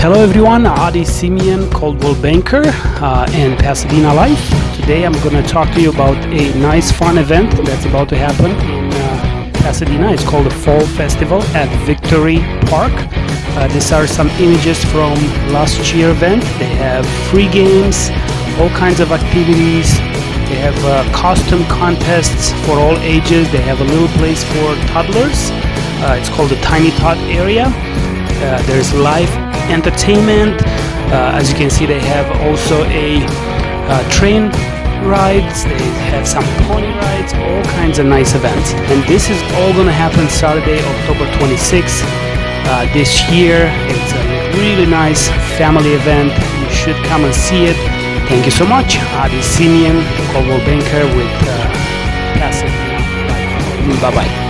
Hello everyone, Adi Simeon, Coldwell Banker uh, and Pasadena Life. Today I'm going to talk to you about a nice fun event that's about to happen in uh, Pasadena. It's called the Fall Festival at Victory Park. Uh, these are some images from last year event. They have free games, all kinds of activities. They have uh, costume contests for all ages. They have a little place for toddlers. Uh, it's called the Tiny Tot area. Uh, there's live entertainment. Uh, as you can see, they have also a uh, train rides. They have some pony rides, all kinds of nice events. And this is all going to happen Saturday, October 26th uh, this year. It's a really nice family event. You should come and see it. Thank you so much. Adi Simeon, Coldwell Banker with uh, Pasadena. Bye bye.